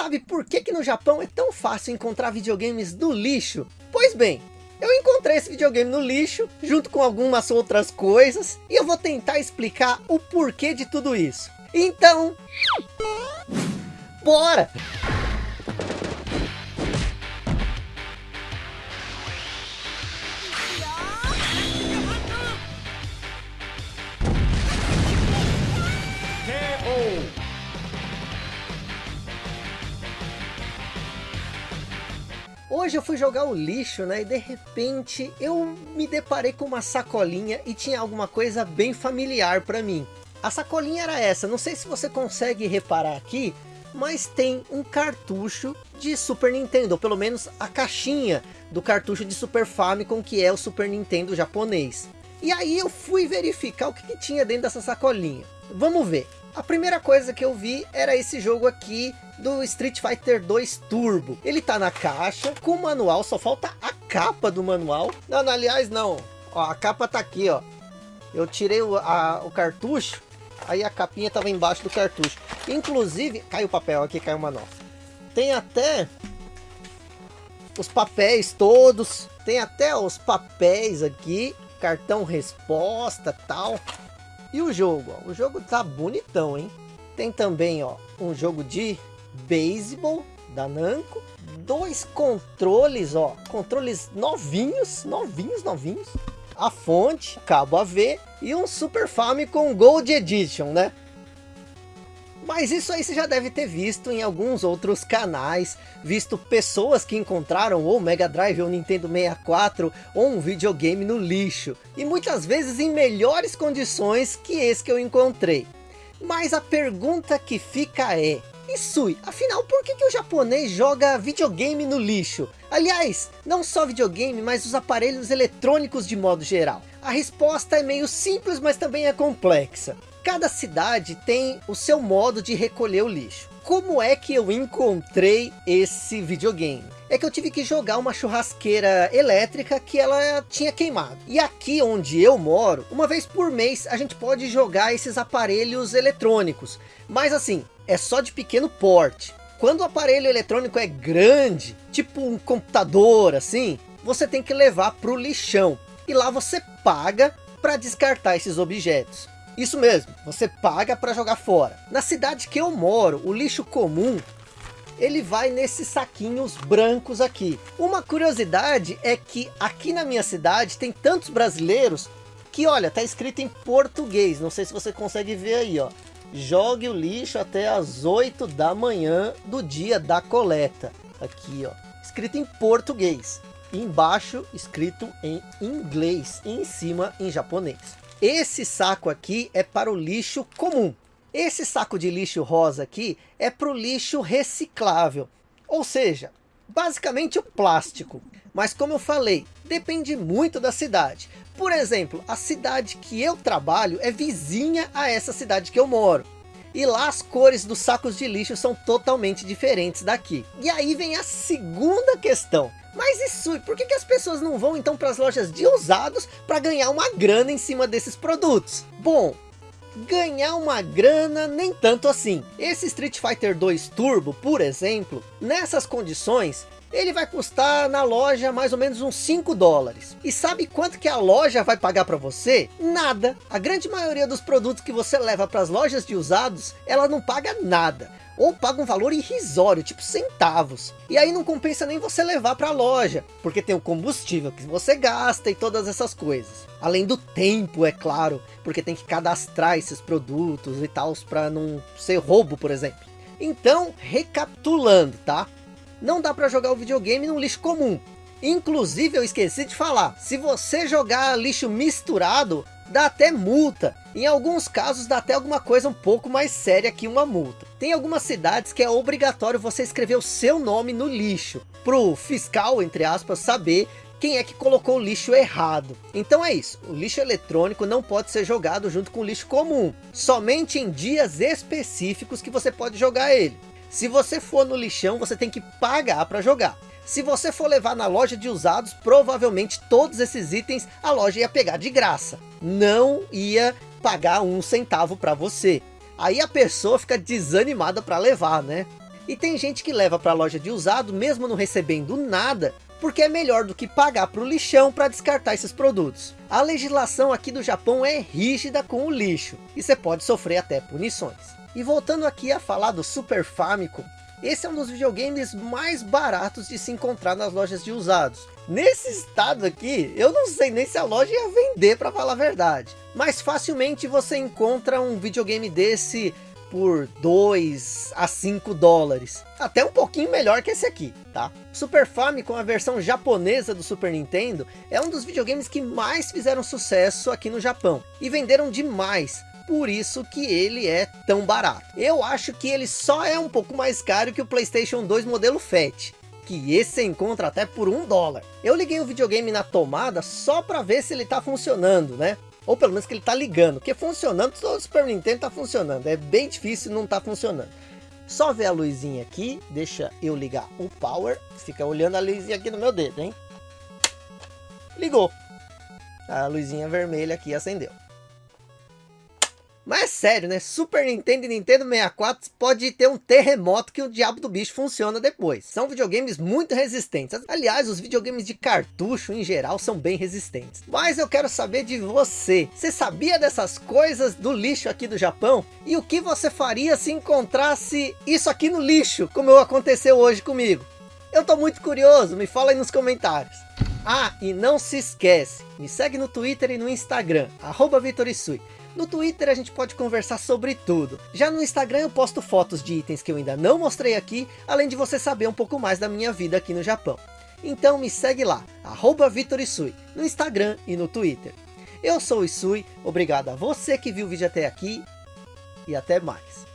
sabe por que que no Japão é tão fácil encontrar videogames do lixo? Pois bem, eu encontrei esse videogame no lixo, junto com algumas outras coisas, e eu vou tentar explicar o porquê de tudo isso. Então, bora! Hoje eu fui jogar o lixo, né? E de repente eu me deparei com uma sacolinha e tinha alguma coisa bem familiar para mim. A sacolinha era essa, não sei se você consegue reparar aqui, mas tem um cartucho de Super Nintendo, ou pelo menos a caixinha do cartucho de Super Famicom, que é o Super Nintendo japonês. E aí eu fui verificar o que, que tinha dentro dessa sacolinha. Vamos ver. A primeira coisa que eu vi era esse jogo aqui do Street Fighter 2 Turbo. Ele tá na caixa com o manual, só falta a capa do manual. Não, não aliás não, ó, a capa tá aqui, ó. Eu tirei o, a, o cartucho, aí a capinha tava embaixo do cartucho. Inclusive, caiu o papel aqui, caiu o manual. Tem até os papéis todos, tem até os papéis aqui, cartão resposta tal. E o jogo, ó, o jogo tá bonitão, hein? Tem também, ó, um jogo de beisebol da Namco, dois controles, ó, controles novinhos, novinhos, novinhos. A fonte, cabo AV e um Super Famicom Gold Edition, né? Mas isso aí você já deve ter visto em alguns outros canais, visto pessoas que encontraram ou Mega Drive ou Nintendo 64 ou um videogame no lixo. E muitas vezes em melhores condições que esse que eu encontrei. Mas a pergunta que fica é, Afinal por que, que o japonês joga videogame no lixo? Aliás, não só videogame, mas os aparelhos eletrônicos de modo geral. A resposta é meio simples, mas também é complexa. Cada cidade tem o seu modo de recolher o lixo. Como é que eu encontrei esse videogame? É que eu tive que jogar uma churrasqueira elétrica que ela tinha queimado. E aqui onde eu moro, uma vez por mês a gente pode jogar esses aparelhos eletrônicos. Mas assim, é só de pequeno porte. Quando o aparelho eletrônico é grande, tipo um computador assim, você tem que levar para o lixão. E lá você paga para descartar esses objetos. Isso mesmo, você paga para jogar fora. Na cidade que eu moro, o lixo comum, ele vai nesses saquinhos brancos aqui. Uma curiosidade é que aqui na minha cidade tem tantos brasileiros que, olha, tá escrito em português. Não sei se você consegue ver aí, ó. Jogue o lixo até as 8 da manhã do dia da coleta. Aqui, ó. Escrito em português. Embaixo, escrito em inglês. E em cima, em japonês. Esse saco aqui é para o lixo comum. Esse saco de lixo rosa aqui é para o lixo reciclável. Ou seja, basicamente o plástico. Mas como eu falei, depende muito da cidade. Por exemplo, a cidade que eu trabalho é vizinha a essa cidade que eu moro. E lá as cores dos sacos de lixo são totalmente diferentes daqui. E aí vem a segunda questão. Mas isso, por que, que as pessoas não vão então para as lojas de usados para ganhar uma grana em cima desses produtos? Bom, ganhar uma grana nem tanto assim. Esse Street Fighter 2 Turbo, por exemplo, nessas condições, ele vai custar na loja mais ou menos uns 5 dólares. E sabe quanto que a loja vai pagar para você? Nada. A grande maioria dos produtos que você leva para as lojas de usados, ela não paga nada. Ou paga um valor irrisório, tipo centavos. E aí não compensa nem você levar para a loja, porque tem o combustível que você gasta e todas essas coisas. Além do tempo, é claro, porque tem que cadastrar esses produtos e tal, para não ser roubo, por exemplo. Então, recapitulando, tá? Não dá para jogar o videogame num lixo comum. Inclusive eu esqueci de falar, se você jogar lixo misturado, dá até multa. Em alguns casos dá até alguma coisa um pouco mais séria que uma multa. Tem algumas cidades que é obrigatório você escrever o seu nome no lixo. Pro fiscal, entre aspas, saber quem é que colocou o lixo errado. Então é isso, o lixo eletrônico não pode ser jogado junto com o lixo comum. Somente em dias específicos que você pode jogar ele. Se você for no lixão, você tem que pagar para jogar. Se você for levar na loja de usados, provavelmente todos esses itens a loja ia pegar de graça. Não ia pagar um centavo para você. Aí a pessoa fica desanimada para levar, né? E tem gente que leva para a loja de usado, mesmo não recebendo nada, porque é melhor do que pagar para o lixão para descartar esses produtos. A legislação aqui do Japão é rígida com o lixo, e você pode sofrer até punições. E voltando aqui a falar do Super Famicom, esse é um dos videogames mais baratos de se encontrar nas lojas de usados. Nesse estado aqui, eu não sei nem se a loja ia vender para falar a verdade. Mas facilmente você encontra um videogame desse por 2 a 5 dólares. Até um pouquinho melhor que esse aqui, tá? Super Famicom, a versão japonesa do Super Nintendo, é um dos videogames que mais fizeram sucesso aqui no Japão. E venderam demais por isso que ele é tão barato. Eu acho que ele só é um pouco mais caro que o Playstation 2 modelo FAT, que esse você encontra até por um dólar. Eu liguei o videogame na tomada só para ver se ele está funcionando, né? Ou pelo menos que ele está ligando, porque funcionando, todo Super Nintendo está funcionando. É bem difícil não tá funcionando. Só ver a luzinha aqui, deixa eu ligar o power. Fica olhando a luzinha aqui no meu dedo, hein? Ligou. A luzinha vermelha aqui acendeu. Mas é sério, né? Super Nintendo e Nintendo 64 pode ter um terremoto que o diabo do bicho funciona depois. São videogames muito resistentes. Aliás, os videogames de cartucho em geral são bem resistentes. Mas eu quero saber de você. Você sabia dessas coisas do lixo aqui do Japão? E o que você faria se encontrasse isso aqui no lixo, como aconteceu hoje comigo? Eu tô muito curioso, me fala aí nos comentários. Ah, e não se esquece, me segue no Twitter e no Instagram, arroba Vitorisui. No Twitter a gente pode conversar sobre tudo. Já no Instagram eu posto fotos de itens que eu ainda não mostrei aqui, além de você saber um pouco mais da minha vida aqui no Japão. Então me segue lá, arroba Vitorisui, no Instagram e no Twitter. Eu sou o Isui, obrigado a você que viu o vídeo até aqui e até mais.